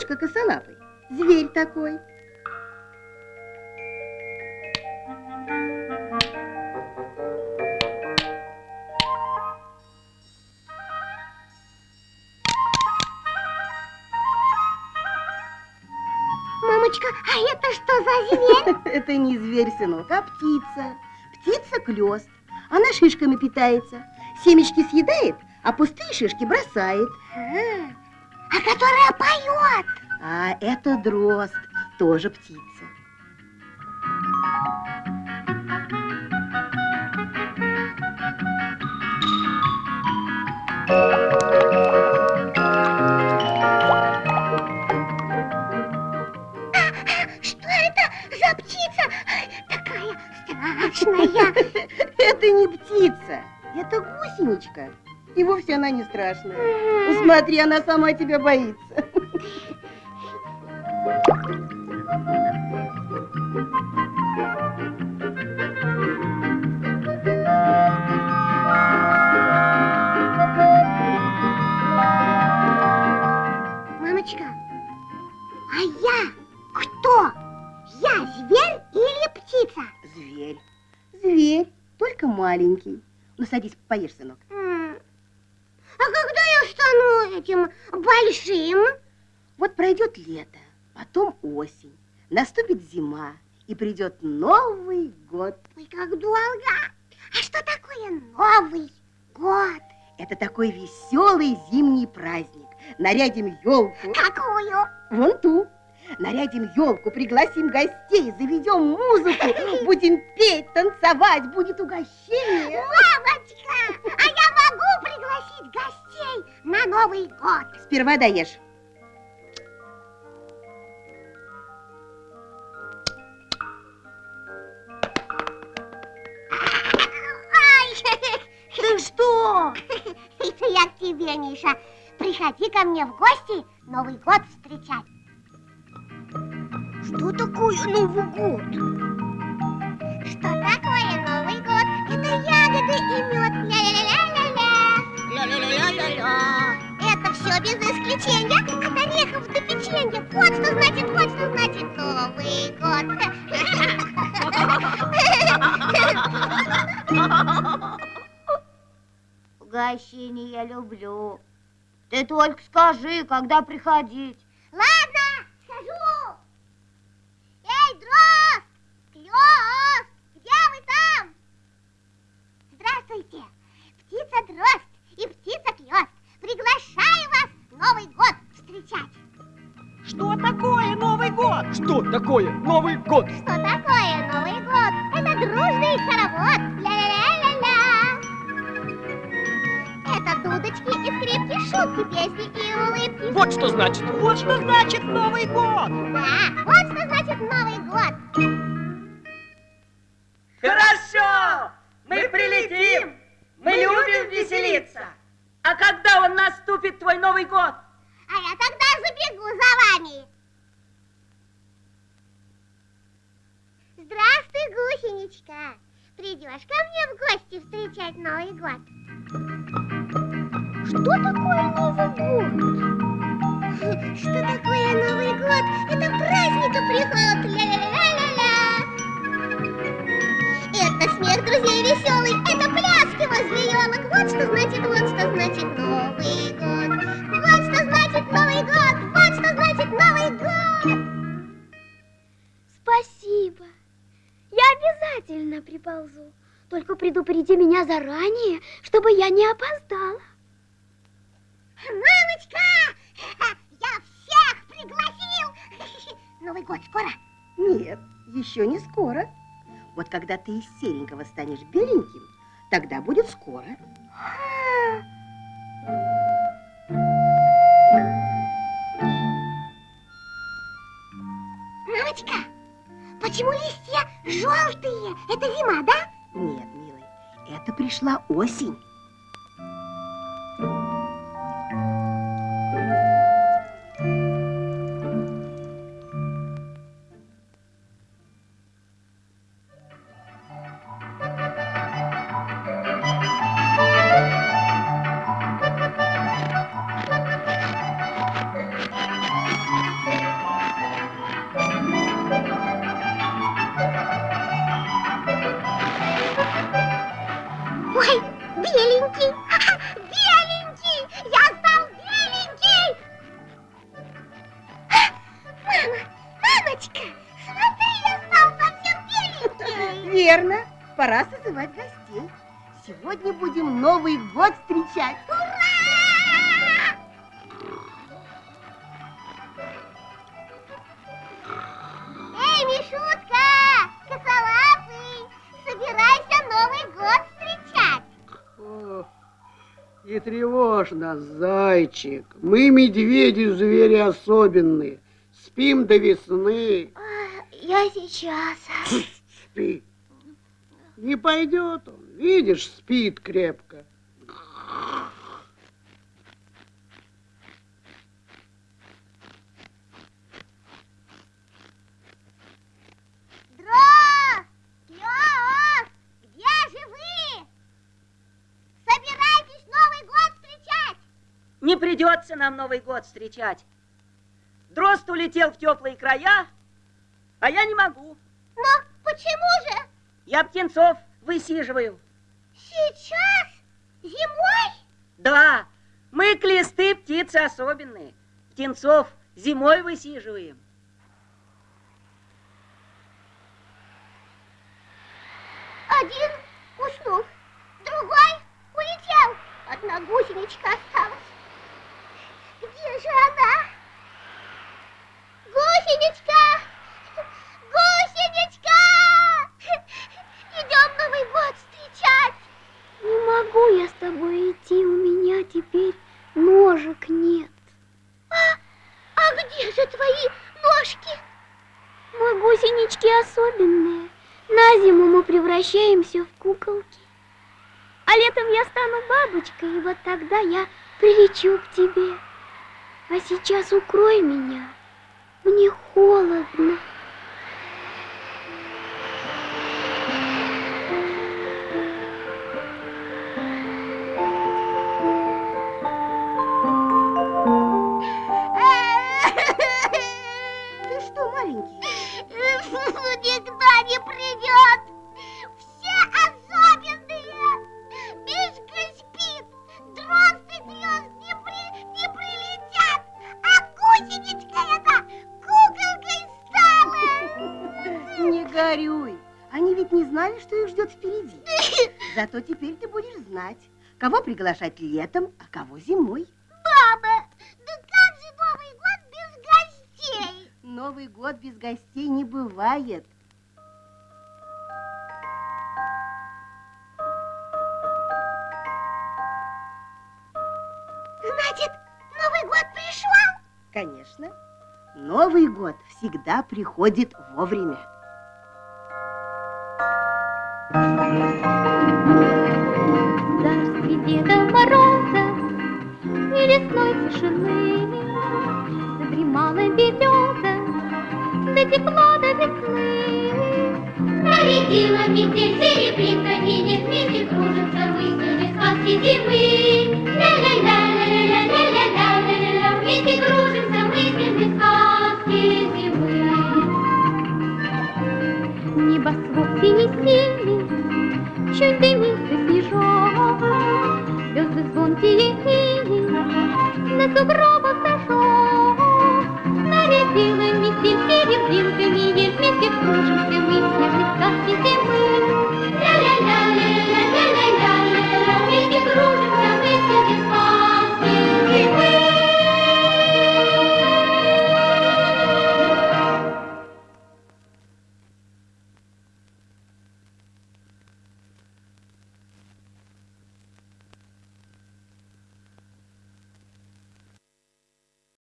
дедушка косолапый. Зверь такой. Мамочка, а это что за зверь? Это не зверь, сынок, а птица. Птица клёст. Она шишками питается. Семечки съедает, а пустые шишки бросает. А, а которая поет. А это дрозд, тоже птица. Что это за птица? Такая страшная. Это не птица, это гусеничка. И вовсе она не страшная. Смотри, она сама тебя боится. Мамочка, а я кто? Я зверь или птица? Зверь. Зверь, только маленький. Ну, садись, поешь, сынок. М, А когда я стану этим большим? Вот пройдет лето, потом осень, наступит зима, и придет Новый год. Ой, как долго. А что такое Новый год? Это такой веселый зимний праздник. Нарядим елку, Какую? вон ту. Нарядим елку, пригласим гостей, заведем музыку, будем петь, танцевать, будет угощение. Мамочка, а я могу пригласить гостей на Новый год? Сперва даешь. Ай, Ты что? это я к тебе, Миша. Приходи ко мне в гости Новый год встречать. Что такое Новый год? Что такое Новый год? Это ягоды и мед. Все без исключения от орехов до печенья. Вот что значит, вот что значит Новый год. Угощение я люблю. Ты только скажи, когда приходить. Ладно, схожу. Эй, дрозд, клёст, где вы там? Здравствуйте, птица дрозд и птица клёст. Приглашаю Что такое Новый год? Что такое Новый год? Что такое Новый год? Это дружный хоровод. Ля-ля-ля-ля-ля. Это дудочки и скрипки, шутки, песни и улыбки. Вот что значит. Вот что значит Новый год. Гусеничка. Придешь ко мне в гости встречать Новый год? Что такое Новый год? Что такое Новый год? Это праздника приход. Ля-ля-ля-ля-ля. Это смех друзей веселый, это пляски возле елок. Вот что значит Только предупреди меня заранее, чтобы я не опоздала. Мамочка, я всех пригласил. Новый год скоро. Нет, еще не скоро. Вот когда ты из серенького станешь беленьким, тогда будет скоро. Мамочка, почему листья желтые? Это зима, да? Нет, милый, это пришла осень. Uai, vi ele entrar. Тревожно, зайчик. Мы, медведи, звери особенные. Спим до весны. Я сейчас. Спи. Не пойдет он. Видишь, спит крепко. Дро! Клёс! Где же вы? Собирайтесь Новый год встречать. Не придется нам Новый год встречать. Дрозд улетел в теплые края, а я не могу. Но почему же? Я птенцов высиживаю. Сейчас? Зимой? Да, мы клесты птицы особенные. Птенцов зимой высиживаем. Один уснул, другой улетел. Одна гусеничка осталась. Где же она? Гусеничка! Гусеничка! Идем Новый год встречать. Не могу я с тобой идти, у меня теперь ножек нет. А где же твои ножки? Мы гусенички особенные. На зиму мы превращаемся в куколки. А летом я стану бабочкой, и вот тогда я прилечу к тебе. А сейчас укрой меня. Мне холодно. Что их ждет впереди. Зато теперь ты будешь знать, кого приглашать летом, а кого зимой. Мама, да как же Новый год без гостей? Новый год без гостей не бывает. Значит, Новый год пришел? Конечно, Новый год всегда приходит вовремя. Среди Деда и лесной тишины Задремала береза, до тепла до весны. Нарядила метель серебринка, видит вместе кружится мыслями сказки зимы. Ля-ля-ля-ля-ля-ля-ля-ля-ля-ля, вместе. Небосвод синий-синий, чуть дымится снежок, Звезды звонкие синие, на сугробах сошел. Нарядила метель серебринками, и вместе кружимся мы в снежной сказке зимы.